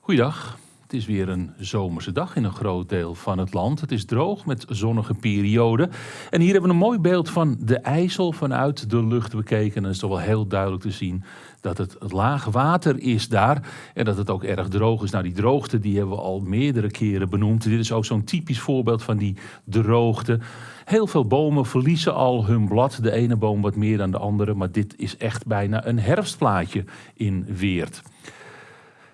Goeiedag. Het is weer een zomerse dag in een groot deel van het land. Het is droog met zonnige perioden. En hier hebben we een mooi beeld van de IJssel vanuit de lucht bekeken. En het is toch wel heel duidelijk te zien dat het laag water is daar. En dat het ook erg droog is. Nou, die droogte die hebben we al meerdere keren benoemd. Dit is ook zo'n typisch voorbeeld van die droogte. Heel veel bomen verliezen al hun blad. De ene boom wat meer dan de andere. Maar dit is echt bijna een herfstplaatje in Weert.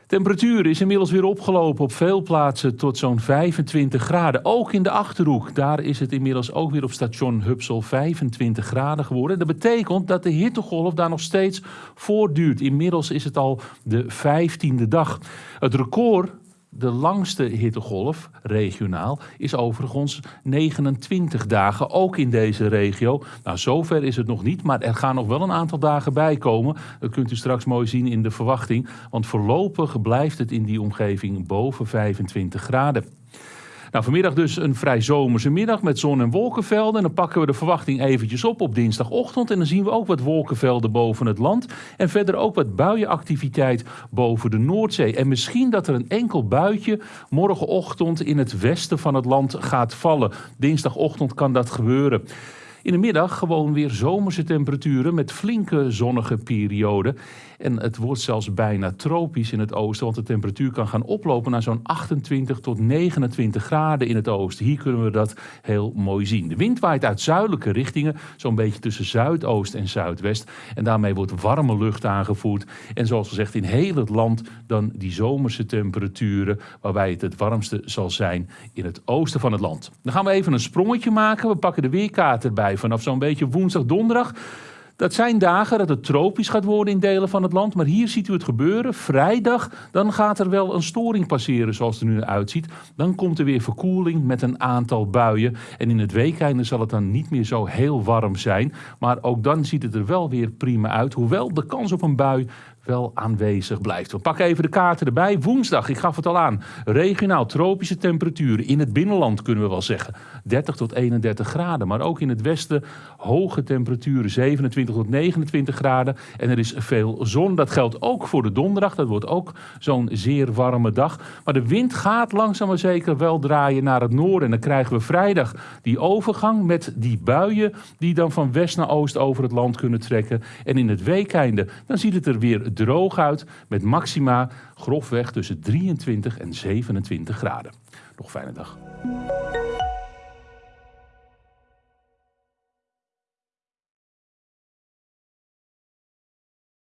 Temperatuur is inmiddels weer opgelopen op veel plaatsen tot zo'n 25 graden. Ook in de Achterhoek. Daar is het inmiddels ook weer op station Hupsel 25 graden geworden. Dat betekent dat de hittegolf daar nog steeds voortduurt. Inmiddels is het al de 15e dag. Het record de langste hittegolf, regionaal, is overigens 29 dagen, ook in deze regio. Nou, zover is het nog niet, maar er gaan nog wel een aantal dagen bij komen. Dat kunt u straks mooi zien in de verwachting, want voorlopig blijft het in die omgeving boven 25 graden. Nou, vanmiddag dus een vrij zomerse middag met zon- en wolkenvelden. En dan pakken we de verwachting eventjes op op dinsdagochtend. En dan zien we ook wat wolkenvelden boven het land. En verder ook wat buienactiviteit boven de Noordzee. En misschien dat er een enkel buitje morgenochtend in het westen van het land gaat vallen. Dinsdagochtend kan dat gebeuren. In de middag gewoon weer zomerse temperaturen met flinke zonnige perioden. En het wordt zelfs bijna tropisch in het oosten, want de temperatuur kan gaan oplopen naar zo'n 28 tot 29 graden in het oosten. Hier kunnen we dat heel mooi zien. De wind waait uit zuidelijke richtingen, zo'n beetje tussen zuidoost en zuidwest. En daarmee wordt warme lucht aangevoerd. En zoals gezegd, in heel het land dan die zomerse temperaturen, waarbij het het warmste zal zijn in het oosten van het land. Dan gaan we even een sprongetje maken. We pakken de weerkaart erbij vanaf zo'n beetje woensdag, donderdag. Dat zijn dagen dat het tropisch gaat worden in delen van het land. Maar hier ziet u het gebeuren. Vrijdag, dan gaat er wel een storing passeren zoals het er nu uitziet. Dan komt er weer verkoeling met een aantal buien. En in het weekende zal het dan niet meer zo heel warm zijn. Maar ook dan ziet het er wel weer prima uit. Hoewel de kans op een bui wel aanwezig blijft. We pakken even de kaarten erbij. Woensdag, ik gaf het al aan, regionaal tropische temperaturen. In het binnenland kunnen we wel zeggen 30 tot 31 graden. Maar ook in het westen hoge temperaturen, 27 tot 29 graden. En er is veel zon. Dat geldt ook voor de donderdag. Dat wordt ook zo'n zeer warme dag. Maar de wind gaat langzaam maar zeker wel draaien naar het noorden. En dan krijgen we vrijdag die overgang met die buien die dan van west naar oost over het land kunnen trekken. En in het weekeinde, dan ziet het er weer droog uit met maxima grofweg tussen 23 en 27 graden. Nog fijne dag.